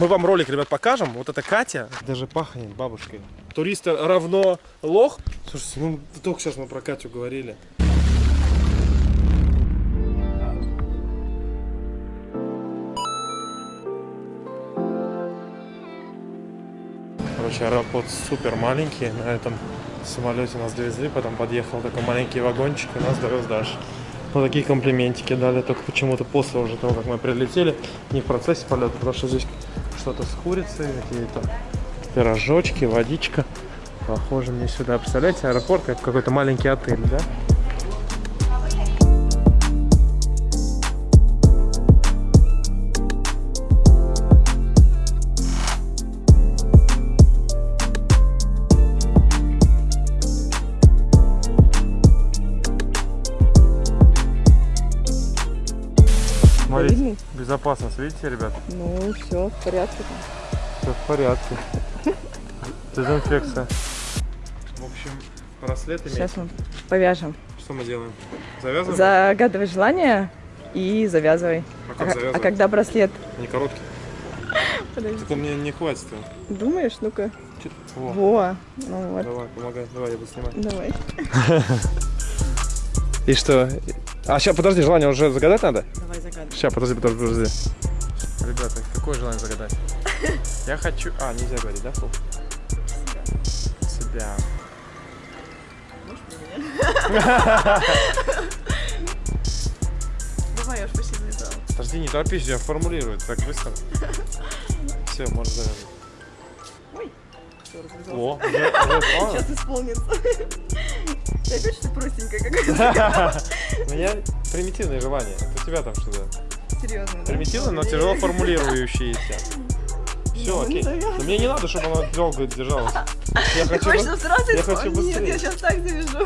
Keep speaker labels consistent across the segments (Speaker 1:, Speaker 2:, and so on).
Speaker 1: Мы вам ролик, ребят, покажем. Вот это Катя. Даже пахнет бабушкой. Туристы равно лох. Слушайте, ну только сейчас мы про Катю говорили. Короче, аэропорт супер маленький. На этом самолете нас довезли, потом подъехал такой маленький вагончик и нас довез дальше. Вот такие комплиментики дали, только почему-то после уже того, как мы прилетели, не в процессе полета, потому что здесь что-то с курицей, какие-то пирожочки, водичка. Похоже мне сюда. Представляете, аэропорт как какой-то маленький отель, да? Видите, ребят?
Speaker 2: Ну, все в порядке.
Speaker 1: Все в порядке. Дезинфекция. В общем, браслет
Speaker 2: Сейчас мы повяжем.
Speaker 1: Что мы делаем? Завязываем?
Speaker 2: Загадывай желание и завязывай.
Speaker 1: А как
Speaker 2: А,
Speaker 1: завязывать?
Speaker 2: а когда браслет?
Speaker 1: Не короткий.
Speaker 2: Подожди.
Speaker 1: Так он мне не хватит.
Speaker 2: Думаешь? Ну-ка.
Speaker 1: Во,
Speaker 2: Во. Ну вот.
Speaker 1: давай, помогай. Давай, я буду снимать.
Speaker 2: Давай.
Speaker 1: И что? А сейчас, подожди, желание уже загадать надо?
Speaker 2: Давай загадывай.
Speaker 1: Сейчас, подожди, подожди, подожди. Ребята, какое желание загадать? Я хочу... А, нельзя говорить, да, вслух? Себя.
Speaker 2: Давай, я уж почти завязала.
Speaker 1: Подожди, не торопись, я формулирую так быстро. Все, можно завязывать.
Speaker 2: Ой.
Speaker 1: О?
Speaker 2: Сейчас исполнится. Ты опять что простенькая какая-то?
Speaker 1: Ну я примитивное желание. Это у тебя там что-то.
Speaker 2: Серьезно, да?
Speaker 1: Примитивно, но тяжело формулирующееся. Все, окей. Но мне не надо, чтобы оно долго держалось. Я
Speaker 2: Ты
Speaker 1: хочу...
Speaker 2: хочешь, чтобы сразу
Speaker 1: я хочу
Speaker 2: Нет,
Speaker 1: быстрее.
Speaker 2: я сейчас так завяжу.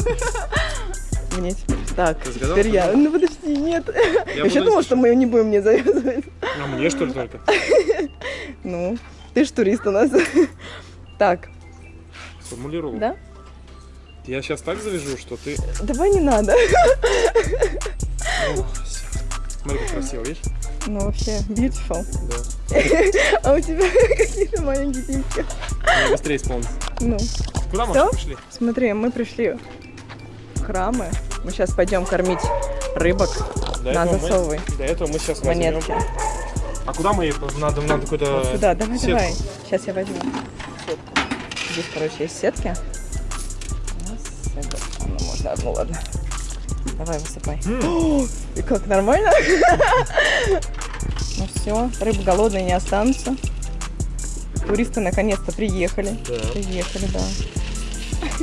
Speaker 2: Мне теперь. Так, теперь я. Ну подожди, нет. Я вообще думала,
Speaker 1: если
Speaker 2: что мы не будем мне завязывать.
Speaker 1: А мне что ли только?
Speaker 2: Ну, ты ж турист у нас. Так,
Speaker 1: Сформулировал.
Speaker 2: да?
Speaker 1: Я сейчас так завяжу, что ты...
Speaker 2: Давай не надо.
Speaker 1: Смотри, как красиво, видишь?
Speaker 2: Ну, вообще, beautiful.
Speaker 1: Да.
Speaker 2: А у тебя какие-то маленькие тимки.
Speaker 1: Мне быстрее исполнится.
Speaker 2: Ну,
Speaker 1: Куда мы пришли?
Speaker 2: смотри, мы пришли в храмы. Мы сейчас пойдем кормить рыбок
Speaker 1: До
Speaker 2: на
Speaker 1: этого мы-
Speaker 2: засовывай
Speaker 1: До этого мы сейчас возьмем...
Speaker 2: монетки.
Speaker 1: А куда мы ее? Надо, надо какой-то...
Speaker 2: Вот сюда, давай,
Speaker 1: сетку.
Speaker 2: давай. Сейчас я возьму. Здесь, короче, есть сетки. Раз, это- ну, можно одну, ладно. Давай, высыпай. О, И как, нормально? Ну все, рыбы голодные не останутся. Туристы наконец-то приехали.
Speaker 1: Да.
Speaker 2: Приехали, да.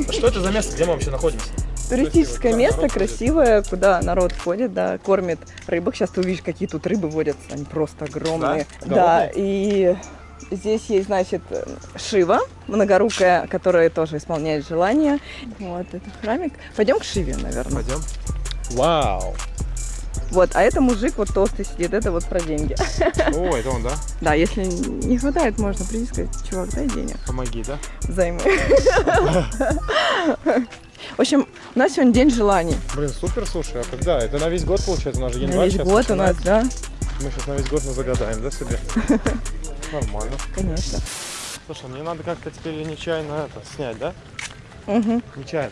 Speaker 1: А что это за место? Где мы вообще находимся?
Speaker 2: Туристическое место, красивое, куда народ ходит, да, кормит рыбок. Сейчас ты увидишь, какие тут рыбы водятся, они просто огромные.
Speaker 1: Да?
Speaker 2: Да, и здесь есть, значит, Шива, многорукая, которая тоже исполняет желания. Вот, это храмик. Пойдем к Шиве, наверное.
Speaker 1: Пойдем. Вау.
Speaker 2: Вот, а это мужик вот толстый сидит, это вот про деньги.
Speaker 1: О, это он, да?
Speaker 2: Да, если не хватает, можно прийти и сказать, чувак, дай денег,
Speaker 1: Помоги, да?
Speaker 2: займы. В общем, у нас сегодня день желаний.
Speaker 1: Блин, супер, слушай, а когда? Это на весь год получается, у нас же
Speaker 2: На
Speaker 1: январь
Speaker 2: весь
Speaker 1: сейчас
Speaker 2: год у нас, да,
Speaker 1: Мы сейчас на весь год мы загадаем, да, себе? Нормально.
Speaker 2: конечно.
Speaker 1: Слушай, мне надо как-то теперь нечаянно это снять, да?
Speaker 2: Угу,
Speaker 1: Нечаянно.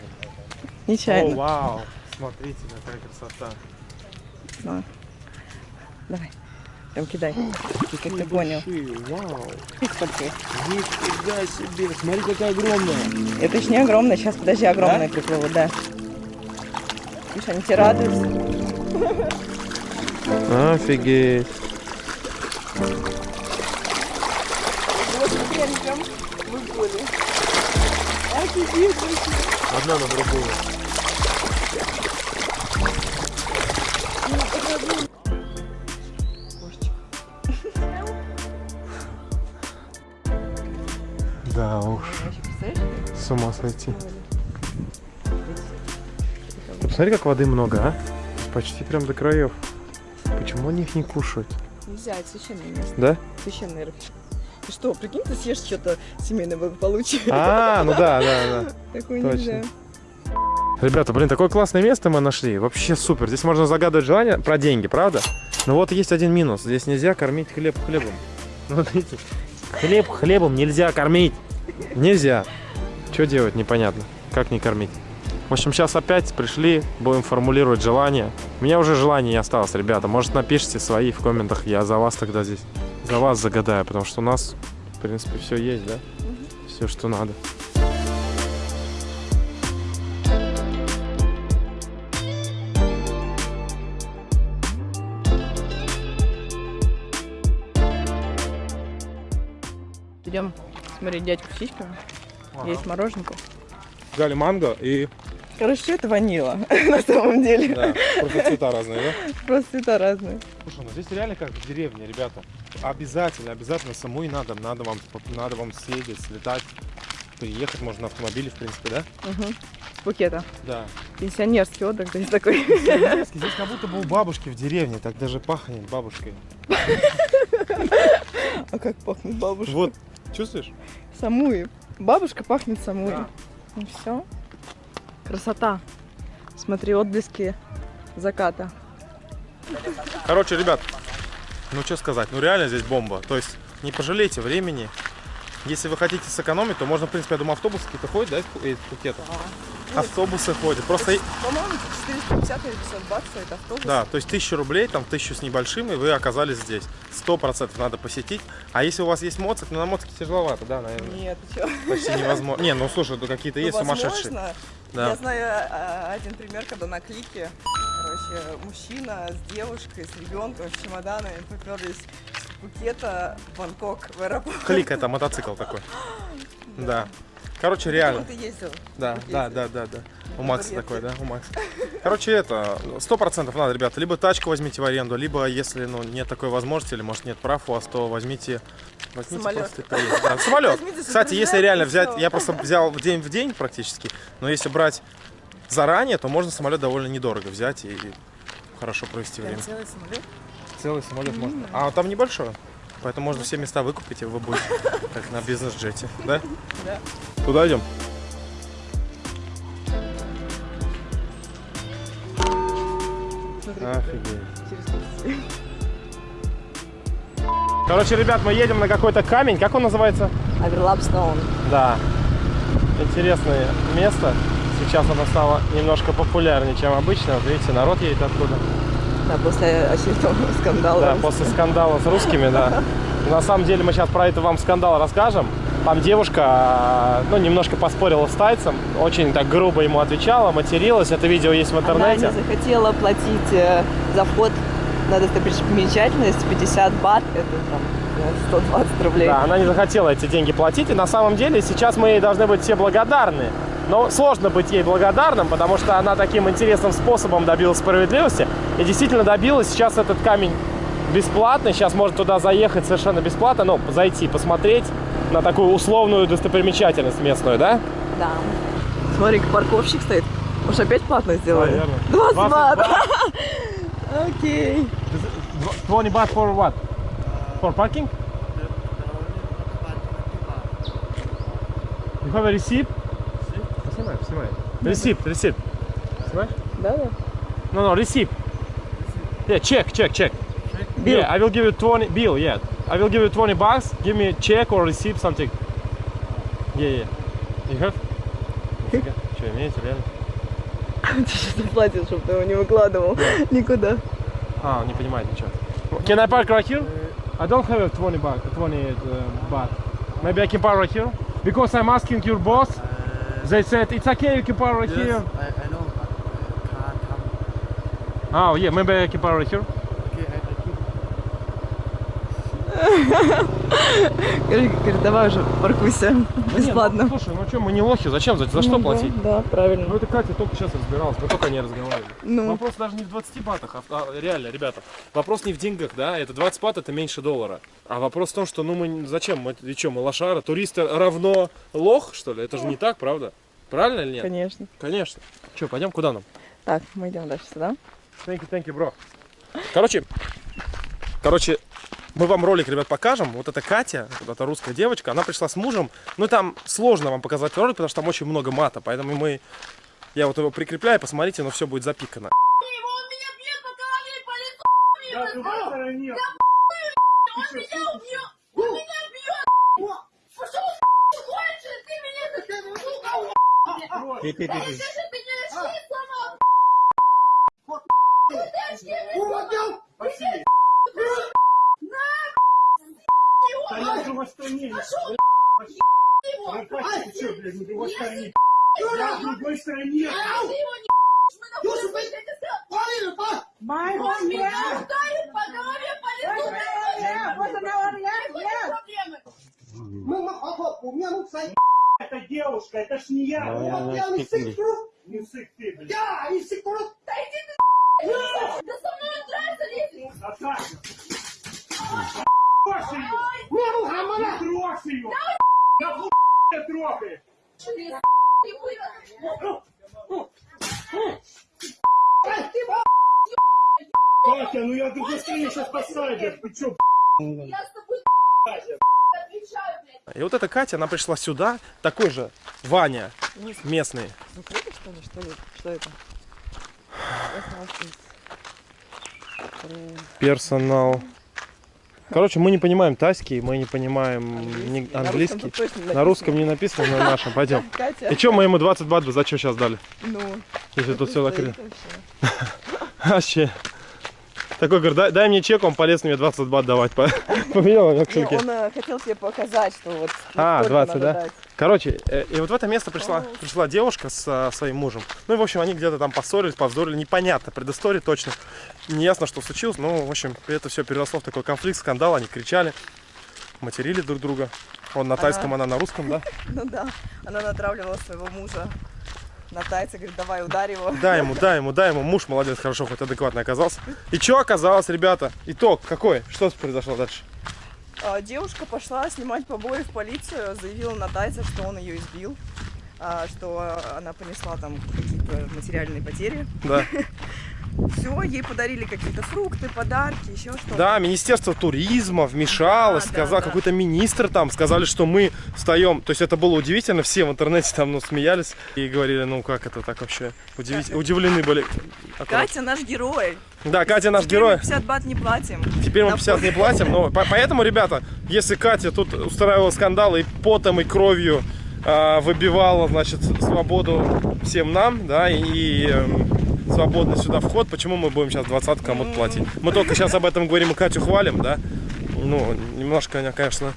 Speaker 1: О,
Speaker 2: нечаянно.
Speaker 1: вау. Смотрите, какая красота.
Speaker 2: Давай. Давай. Прям кидай. Как ты понял.
Speaker 1: Вау. Нифига себе. Смотри, какая огромная.
Speaker 2: Это еще не огромное, сейчас подожди, огромное приплывут, да. Видишь, они тебе радуются.
Speaker 1: Офигеть.
Speaker 2: Вот они прям выплыли. Офигеть,
Speaker 1: Одна на другую. С ума сойти. Ты посмотри, как воды много, а? Почти прям до краев. Почему они их не кушают?
Speaker 2: Нельзя, это священное место.
Speaker 1: Да?
Speaker 2: Священный рыб. Ты что, прикинь, ты съешь что-то семейное благополучие.
Speaker 1: А, ну да, да, да.
Speaker 2: Такое
Speaker 1: точно.
Speaker 2: нельзя.
Speaker 1: Ребята, блин, такое классное место мы нашли. Вообще супер. Здесь можно загадывать желание про деньги, правда? Но вот есть один минус. Здесь нельзя кормить хлеб хлебом. Ну, вот видите, Хлеб хлебом нельзя кормить. Нельзя. Что делать, непонятно. Как не кормить? В общем, сейчас опять пришли, будем формулировать желания. У меня уже желаний не осталось, ребята. Может, напишите свои в комментах. Я за вас тогда здесь. За вас загадаю, потому что у нас, в принципе, все есть, да? Все, что надо.
Speaker 2: Идем смотреть дядьку с сиськами. Есть мороженку.
Speaker 1: Взяли манго и...
Speaker 2: Короче, что это ванила на самом деле.
Speaker 1: Да, просто цвета разные, да?
Speaker 2: Просто цвета разные.
Speaker 1: Слушай, ну здесь реально как в деревне, ребята. Обязательно, обязательно самой надо, надо вам, надо вам съездить, слетать, приехать можно на автомобиле, в принципе, да?
Speaker 2: Угу. С Пукета.
Speaker 1: Да.
Speaker 2: Пенсионерский отдых здесь такой.
Speaker 1: Здесь как будто бы у бабушки в деревне, так даже пахнет бабушкой.
Speaker 2: А как пахнет бабушка?
Speaker 1: Вот, чувствуешь?
Speaker 2: Самуи. Бабушка пахнет самуи.
Speaker 1: Да.
Speaker 2: Ну все. Красота. Смотри, отблески заката.
Speaker 1: Короче, ребят, ну что сказать, ну реально здесь бомба. То есть не пожалейте времени. Если вы хотите сэкономить, то можно, в принципе, я думаю, автобусы какие-то ходят, да, из Пукета? Автобусы ходят. Просто,
Speaker 2: По-моему, 450 или 500 бат стоит автобус.
Speaker 1: да, то есть тысячу рублей, там тысячу с небольшим, и вы оказались здесь. Сто процентов надо посетить. А если у вас есть моцик, ну на моцике тяжеловато, да, наверное.
Speaker 2: Нет, ты?
Speaker 1: Почти невозможно. Не, ну слушай, ну какие-то есть сумасшедшие. Да.
Speaker 2: Я знаю а, один пример, когда на клике, короче, мужчина с девушкой, с ребенком, с чемоданами поперлись с Пукета в Бангкок в аэропорт.
Speaker 1: Клик это мотоцикл такой. Да. Короче, реально.
Speaker 2: Ты ездил?
Speaker 1: Да,
Speaker 2: Ездил.
Speaker 1: да, да, да, да. У Макса такой, да, у Макса. Короче, это, сто процентов надо, ребята, либо тачку возьмите в аренду, либо, если, ну, нет такой возможности, или, может, нет прав у вас, то возьмите, возьмите
Speaker 2: Самолет.
Speaker 1: просто и. Да, самолет.
Speaker 2: Возьмите,
Speaker 1: Кстати, если реально
Speaker 2: и
Speaker 1: взять, я просто взял в день в день практически, но если брать заранее, то можно самолет довольно недорого взять и хорошо провести время.
Speaker 2: Целый самолет?
Speaker 1: Целый самолет можно. А там небольшой. Поэтому можно все места выкупить, и вы будете как на бизнес-джете, да?
Speaker 2: Да.
Speaker 1: Туда идем? Офигеть. Короче, ребят, мы едем на какой-то камень. Как он называется?
Speaker 2: Оверлап Стоун.
Speaker 1: Да. Интересное место. Сейчас оно стало немножко популярнее, чем обычно. Вот видите, народ едет оттуда.
Speaker 2: Да, после очередного скандала.
Speaker 1: Да, после скандала с русскими, да. На самом деле мы сейчас про это вам скандал расскажем. Там девушка, а, ну, немножко поспорила с тайцем, очень так грубо ему отвечала, материлась. Это видео есть в
Speaker 2: Она
Speaker 1: интернете.
Speaker 2: не захотела платить э, за вход на достопримечательность 50 бат, это там э, 120 рублей.
Speaker 1: Да, она не захотела эти деньги платить. И на самом деле сейчас мы ей должны быть все благодарны. Но сложно быть ей благодарным, потому что она таким интересным способом добилась справедливости. И действительно добилась. Сейчас этот камень бесплатный. Сейчас можно туда заехать совершенно бесплатно. Ну, зайти, посмотреть на такую условную достопримечательность местную, да?
Speaker 2: Да. Смотри, как парковщик стоит. Может, опять платно сделали?
Speaker 1: Наверное.
Speaker 2: 20
Speaker 1: 20
Speaker 2: бат. Окей.
Speaker 1: 20 baht for what? For parking? You have a receipt? Снимай. Receipt, receipt. Снимаешь?
Speaker 2: Да, да.
Speaker 1: No, no, receipt. Yeah, check, check, check.
Speaker 2: Bill.
Speaker 1: Yeah, I will give you 20 bill, yeah. I will give you 20 bucks. Give me check or receipt, something. Yeah, yeah. You have? Нифига. Что, имеете, реально?
Speaker 2: Ты сейчас заплатишь, чтобы ты его не выкладывал никуда.
Speaker 1: А, он не понимает ничего. Can I park right here? I don't have 20 baht, 20 uh, baht. Maybe I can park right here? Because I'm asking your boss. They said it's okay, you can park right here.
Speaker 3: I, I know, but uh, car come.
Speaker 1: Oh, yeah, maybe I can park right here.
Speaker 2: Говорит, давай уже паркуйся бесплатно.
Speaker 1: Ну, слушай, ну что, мы не лохи, зачем, за, за что
Speaker 2: Ну да,
Speaker 1: платить?
Speaker 2: Да,
Speaker 1: Ну
Speaker 2: правильно.
Speaker 1: это Катя только сейчас разбиралась, мы только не разговаривали.
Speaker 2: Ну.
Speaker 1: Вопрос даже не в 20 батах, а, а реально, ребята. Вопрос не в деньгах, да, это 20 бат это меньше доллара. А вопрос в том, что ну мы зачем, мы, и что, мы лошара, туристы равно лох, что ли? Это же не так, правда? Правильно или нет?
Speaker 2: Конечно.
Speaker 1: Конечно. Что, пойдем куда нам?
Speaker 2: Так, мы идем дальше сюда.
Speaker 1: Thank you, thank you, bro. Короче, короче, мы вам ролик, ребят, покажем. Вот это Катя, вот эта русская девочка, она пришла с мужем. Ну, там сложно вам показать ролик, потому что там очень много мата. Поэтому мы... Я вот его прикрепляю, посмотрите, но все будет запикано.
Speaker 4: Ты меня
Speaker 3: а я же в Астане.
Speaker 4: Пошел, его!
Speaker 3: Пропасть, ты что, блядь, мы в другой стране. А я в другой стране.
Speaker 4: Ау! Юсу, блядь, Полина, по... Май, он меня ударит по голове, по лицу.
Speaker 5: Вот она, он, я, я. Мы, мы, папа, у меня, ну,
Speaker 3: Это девушка, это ж не я. Я,
Speaker 4: я, я, я, я, я,
Speaker 1: я, я, я, Катя, она пришла сюда, такой же Ваня, местный.
Speaker 2: Закрыто, что ли? Что ли? Что это?
Speaker 1: Персонал. Короче, мы не понимаем тайский, мы не понимаем ни-
Speaker 2: На русском
Speaker 1: английский.
Speaker 2: тут точно
Speaker 1: На русском не написано, на нашем. Пойдем.
Speaker 2: Катя.
Speaker 1: И что мы ему 20 бат за что сейчас дали?
Speaker 2: Ну,
Speaker 1: Если тут все
Speaker 2: стоит
Speaker 1: закрыто.
Speaker 2: вообще.
Speaker 1: Такой говорит, дай, дай мне чек, он полез мне 20 бат давать. По- Поменял
Speaker 2: Не,
Speaker 1: кошельки.
Speaker 2: он э, хотел тебе показать, что вот
Speaker 1: А,
Speaker 2: сколько
Speaker 1: 20,
Speaker 2: надо
Speaker 1: да? Короче, э, и вот в это место пришла, пришла девушка с а, своим мужем. Ну и, в общем, они где-то там поссорились, повздорили. Непонятно, предыстория точно. Не ясно, что случилось. Но, в общем, это все переросло в такой конфликт, скандал. Они кричали, материли друг друга. Он на тайском, она на русском, да?
Speaker 2: Ну да, она натравливала своего мужа на тайца, говорит, давай ударь его.
Speaker 1: Дай ему, дай ему, дай ему. Муж молодец, хорошо, хоть адекватно оказался. И что оказалось, ребята? Итог какой? Что произошло дальше?
Speaker 2: А, Девушка пошла снимать побои в полицию, заявила на тайца, что он ее избил, а, что она понесла там какие-то материальные потери.
Speaker 1: Да.
Speaker 2: Все, ей подарили какие-то фрукты, подарки, еще что-то.
Speaker 1: Да, Министерство туризма вмешалось,
Speaker 2: Да,
Speaker 1: сказал,
Speaker 2: да, да.
Speaker 1: какой-то министр там, сказали, что мы встаем. То есть это было удивительно, все в интернете там ну, смеялись и говорили, ну как это так вообще? Удивить- Удивлены были. Аккуратно.
Speaker 2: Катя наш герой.
Speaker 1: Да, Катя наш
Speaker 2: Теперь
Speaker 1: герой.
Speaker 2: мы 50 бат не платим.
Speaker 1: Теперь мы
Speaker 2: На
Speaker 1: 50 не платим, но по- поэтому, ребята, если Катя тут устраивала скандал и потом, и кровью а, выбивала, значит, свободу всем нам, да, и, и, эм, свободный сюда вход, почему мы будем сейчас 20 кому-то платить? Мы только сейчас об этом говорим и Катю хвалим, да? Ну, немножко она, конечно,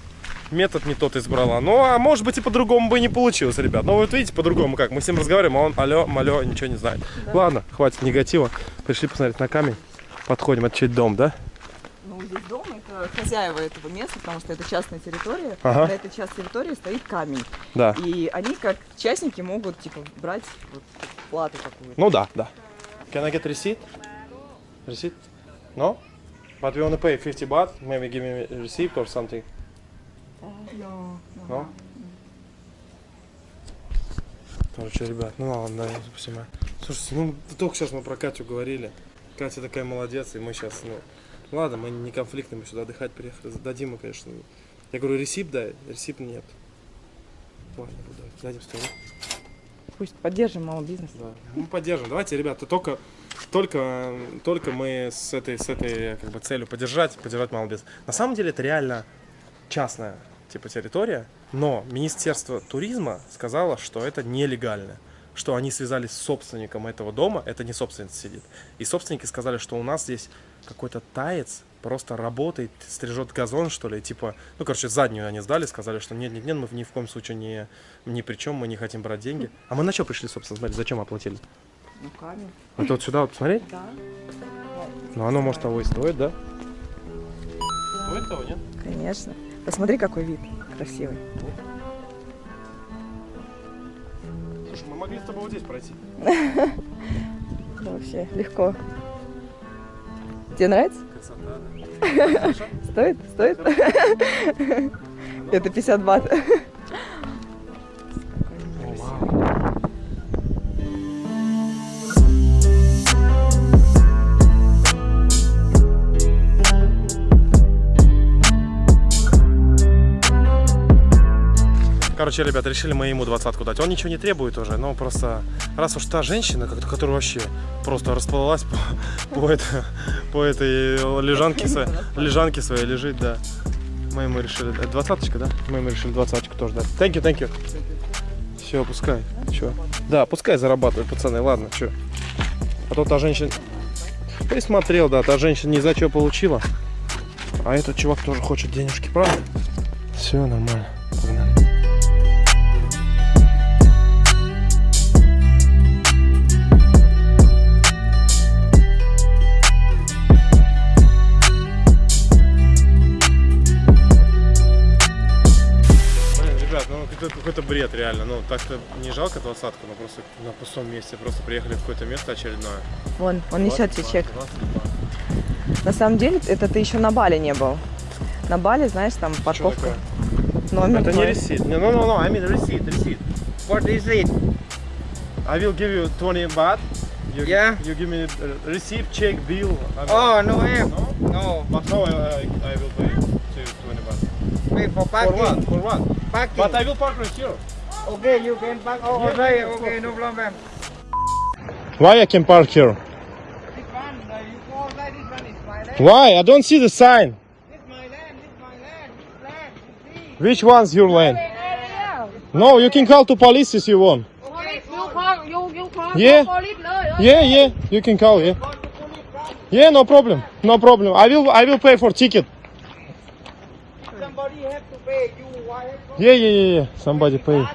Speaker 1: метод не тот избрала. Ну, а может быть и по-другому бы не получилось, ребят. Но вот видите, по-другому как. Мы с ним разговариваем, а он алло, малё, ничего не знает. Ладно, хватит негатива. Пришли посмотреть на камень. Подходим, это чей дом, да?
Speaker 2: Ну, здесь дом, это хозяева этого места, потому что это частная территория.
Speaker 1: Ага.
Speaker 2: На этой часть территории стоит камень.
Speaker 1: Да.
Speaker 2: И они, как частники, могут, типа, брать вот, плату какую-то.
Speaker 1: Ну да, да. Can I get receipt? Receipt? No? But we only pay 50 baht. Maybe give me a receipt or something.
Speaker 2: Но,
Speaker 1: No? Короче, ребят, ну ладно, да, я. Слушайте, ну только сейчас мы про Катю говорили. Катя такая молодец, и мы сейчас, ну, ладно, мы не конфликтны, мы сюда отдыхать приехали. Дадим мы, конечно. Я говорю, ресип дай, ресип нет. Ладно, буду. Дадим сто, да?
Speaker 2: Пусть поддержим малый бизнес.
Speaker 1: Да. Мы поддержим. Давайте, ребята, только, только, только мы с этой, с этой как бы, целью поддержать, поддержать малый бизнес. На самом деле это реально частная типа территория, но Министерство туризма сказало, что это нелегально что они связались с собственником этого дома, это не собственник сидит. И собственники сказали, что у нас здесь какой-то таец просто работает, стрижет газон, что ли, типа, ну, короче, заднюю они сдали, сказали, что нет, нет, нет, мы ни в коем случае не, ни при чем, мы не хотим брать деньги. А мы на что пришли, собственно, смотри, зачем оплатили?
Speaker 2: Ну, камень.
Speaker 1: Это вот сюда вот посмотреть?
Speaker 2: Да.
Speaker 1: Ну, оно, может, того и стоит, да? Стоит того, нет?
Speaker 2: Конечно. Посмотри, какой вид красивый.
Speaker 1: Слушай, мы могли с тобой вот здесь пройти.
Speaker 2: Да, вообще легко. Тебе нравится?
Speaker 1: Красота,
Speaker 2: Стоит? Стоит? Это 50 бат.
Speaker 1: Короче, ребят, решили мы ему двадцатку дать. Он ничего не требует уже, но просто раз уж та женщина, которая вообще просто расплылась по, по, это- по этой лежанке, своей, лежанке своей лежит, да. Мы ему решили дать двадцаточка, да? Мы ему решили двадцаточку тоже дать. Thank you, thank you. Все, пускай. Че? Да, пускай зарабатывают, пацаны, ладно, что. А то та женщина... Присмотрел, да, та женщина не за что получила. А этот чувак тоже хочет денежки, правда? Все нормально. Какой-то бред реально. Ну так-то не жалко двадцатку, но просто на пустом месте. Просто приехали в какое-то место очередное.
Speaker 2: Вон, он несет тебе
Speaker 1: 22,
Speaker 2: чек.
Speaker 1: 22.
Speaker 2: На самом деле, это ты еще на Бали не был. На Бали, знаешь, там парковка. Номер
Speaker 1: Это не
Speaker 2: твой.
Speaker 1: ресит. No, no, no, no, I mean receipt, receipt.
Speaker 3: What is it?
Speaker 1: I will give you 20 baht. You,
Speaker 3: Yeah.
Speaker 1: You give me a receipt, check, bill. I mean-
Speaker 3: Oh, no.
Speaker 1: No?
Speaker 3: No.
Speaker 1: But how I, I, I will pay to 20 baht?
Speaker 3: Wait for
Speaker 1: For
Speaker 3: parking.
Speaker 1: what? For what?
Speaker 3: parking.
Speaker 1: But I will park right here.
Speaker 3: Okay, you can park over
Speaker 1: yeah, there.
Speaker 3: Okay, no problem.
Speaker 1: Why I can park here? Why? I don't see the sign.
Speaker 3: This my Land, This my land, Land.
Speaker 1: Which one's your land? No, you can call to police if you want.
Speaker 3: Okay,
Speaker 4: you call, you, you call
Speaker 1: yeah.
Speaker 4: Police, okay.
Speaker 1: Yeah, yeah, you can call, yeah. Yeah, no problem, no problem. I will, I will pay for ticket.
Speaker 3: Somebody have to pay you.
Speaker 1: Е-е-е, somebody pay.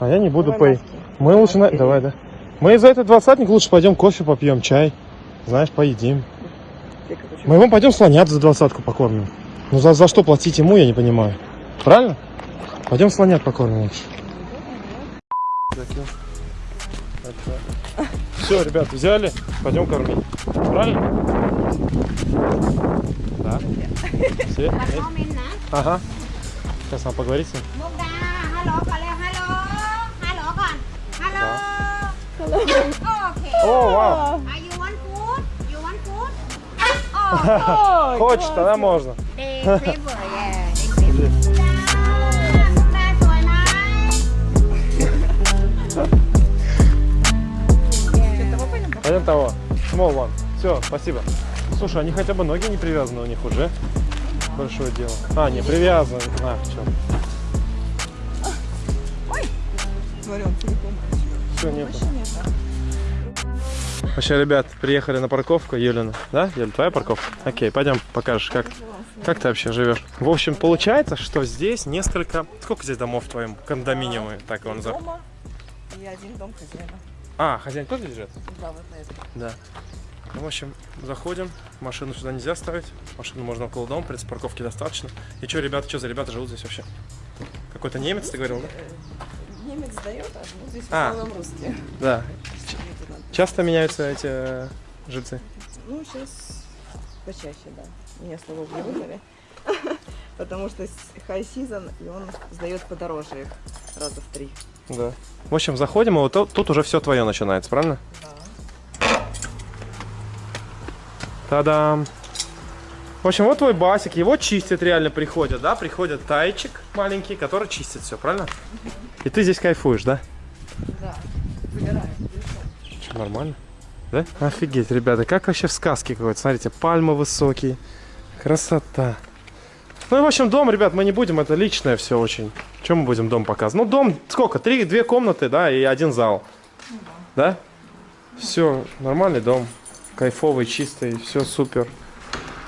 Speaker 1: А я не буду Давай pay. Мы лучше... Давай, да. Мы за этот двадцатник лучше пойдем кофе попьем, чай. Знаешь, поедим. Мы вам пойдем слонят за двадцатку покормим. Ну за, за что платить ему, я не понимаю. Правильно? Пойдем слонят покормим лучше. Все, ребят, взяли, пойдем кормить. Правильно? Да. Все? Ага. Сейчас
Speaker 4: она поговорите.
Speaker 1: О, вау. Хочет, она можно. Пойдем того. Small one. Все, спасибо. Слушай, они хотя бы ноги не привязаны у них уже. Большое дело. А, не привязаны. А?
Speaker 2: Смотри, он целиком.
Speaker 1: Все, нету. Вообще, ребят, приехали на парковку, Юлина. Да, Юля, твоя парковка? Окей, пойдем покажешь, как, как ты вообще живешь. В общем, получается, что здесь несколько... Сколько здесь домов в твоем кондоминиуме? Так назовем.
Speaker 2: Дома и один дом хозяина.
Speaker 1: А, хозяин тоже живет?
Speaker 2: Да, вот на этом.
Speaker 1: Да. Ну, в общем, заходим. Машину сюда нельзя ставить. Машину можно около дома, в принципе, парковки достаточно. И что, ребята, что за ребята живут здесь вообще? Какой-то немец, ты говорил, да?
Speaker 2: Немец дает, а живут здесь в
Speaker 1: А.
Speaker 2: основном русские.
Speaker 1: Да. Часто меняются эти э, жильцы?
Speaker 2: Ну, сейчас почаще, да. Меня, не выгнали. Потому что high season, и он сдает подороже их раза в три.
Speaker 1: Да. В общем, заходим, и вот тут уже все твое начинается, правильно?
Speaker 2: Да.
Speaker 1: Та-дам! В общем, вот твой басик, его чистят реально приходят, да? Приходит тайчик маленький, который чистит все, правильно? И ты здесь кайфуешь, да?
Speaker 2: Да. Загораю.
Speaker 1: Что, нормально? Да? Офигеть, ребята, как вообще в сказке какой-то. Смотрите, пальмы высокие. Красота. Ну и в общем, дом, ребят, мы не будем, это личное все очень. Чем мы будем дом показывать? Ну, дом, сколько? Три, две комнаты, да, и один зал. Да? Все, нормальный дом. Кайфовый, чистый, все супер.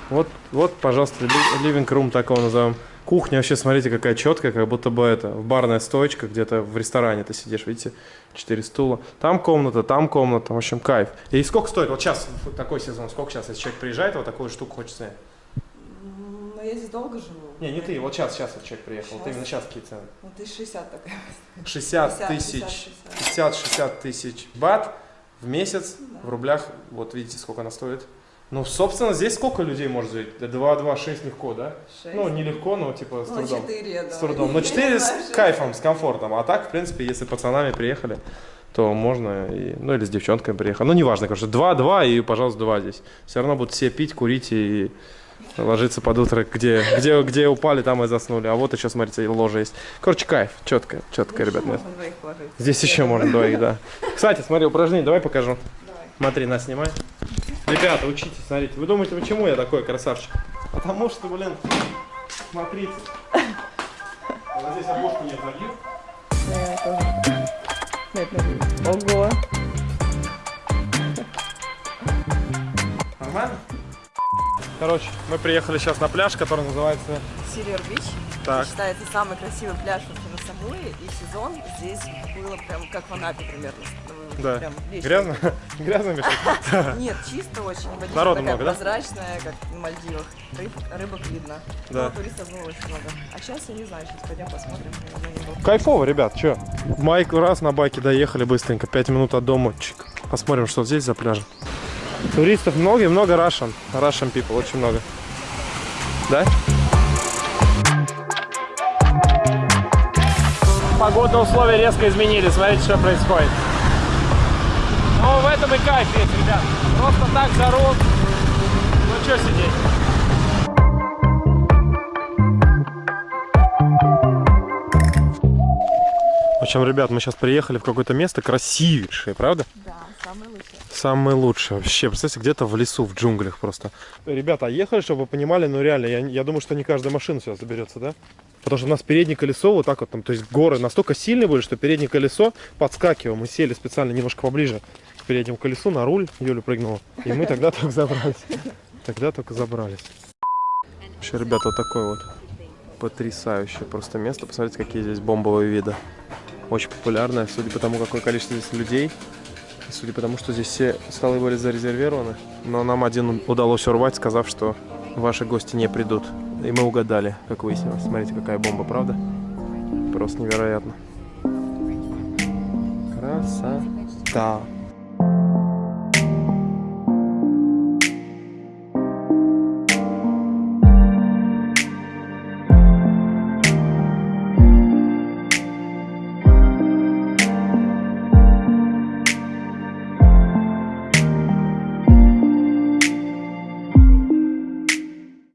Speaker 1: Вот, вот, пожалуйста, ливинг рум так его назовем. Кухня вообще, смотрите, какая четкая, как будто бы это, барная стоечка, где-то в ресторане ты сидишь, видите, четыре стула. Там комната, там комната, в общем, кайф. И сколько стоит? Вот сейчас, вот такой сезон, сколько сейчас, если человек приезжает, вот такую штуку хочет снять?
Speaker 2: Но я здесь долго живу.
Speaker 1: Не, не ты, вот сейчас, сейчас вот человек приехал, вот
Speaker 2: Щас.
Speaker 1: именно сейчас какие цены?
Speaker 2: Ну, ты 60 такая.
Speaker 1: 60
Speaker 2: 50,
Speaker 1: тысяч,
Speaker 2: 50,
Speaker 1: 50-60 тысяч бат в месяц в рублях, вот видите, сколько она стоит. Ну, собственно, здесь сколько людей может жить? 2-2-6 легко, да?
Speaker 2: Шесть.
Speaker 1: Ну, нелегко, но типа с
Speaker 2: Ну,
Speaker 1: трудом.
Speaker 2: 4, да.
Speaker 1: С трудом. Но 4 с кайфом, с комфортом. А так, в принципе, если пацанами приехали, то можно, и, ну или с девчонками приехали. Ну, неважно, короче, 2-2 и, пожалуйста, 2 здесь. Все равно будут все пить, курить и ложиться под утро, где, где, где упали, там и заснули. А вот еще, смотрите, ложе есть. Короче, кайф, четко, четко, ребят. Здесь еще можно двоих, да. Кстати, смотри, упражнение, давай покажу. Смотри, нас снимай. Ребята, учитесь, смотрите. Вы думаете, почему я такой красавчик? Потому что, блин, смотрите. Вот здесь обложку.
Speaker 2: Да, тоже. Нет, нет. Ого.
Speaker 1: Нормально? Короче, мы приехали сейчас на пляж, который называется...
Speaker 2: Сильвер Бич.
Speaker 1: Так.
Speaker 2: Считается самый красивый пляж вообще на Самуи. И сезон здесь было прям как в Анапе примерно. Ну,
Speaker 1: Да.
Speaker 2: прям.
Speaker 1: Грязно? Грязно, Миша?
Speaker 2: Нет, чисто очень. Водичка
Speaker 1: Народу много, да?
Speaker 2: прозрачная, как на Мальдивах. Рыб, рыбок видно.
Speaker 1: Да.
Speaker 2: Но туристов было очень много. А сейчас я не знаю, сейчас пойдем посмотрим.
Speaker 1: Кайфово, ребят, чё? Майк раз на байке доехали быстренько, 5 минут от дома. Чик. Посмотрим, что здесь за пляжем. Туристов много и много Russian. Russian people, очень много. Да? Погодные условия резко изменились. Смотрите, что происходит. Ну, в этом и кайф есть, ребят. Просто так жару. Ну, что сидеть? В общем, ребят, мы сейчас приехали в какое-то место красивейшее, правда?
Speaker 2: Да, самый лучший.
Speaker 1: Самое лучшее вообще. Представьте, где-то в лесу, в джунглях просто. Ребята, а ехали, чтобы вы понимали, ну реально, я, я думаю, что не каждая машина сюда заберется, да? Потому что у нас переднее колесо вот так вот там, то есть горы настолько сильные были, что переднее колесо подскакивало. Мы сели специально немножко поближе к переднему колесу, на руль, Юля прыгнула. И мы тогда только забрались. Тогда только забрались. Вообще, ребята, вот такое вот потрясающее просто место. Посмотрите, какие здесь бомбовые виды. Очень популярное, судя по тому, какое количество здесь людей. Судя по что здесь все столы были зарезервированы. Но нам один удалось урвать, сказав, что ваши гости не придут. И мы угадали, как выяснилось. Смотрите, какая бомба, правда? Просто невероятно. Красота.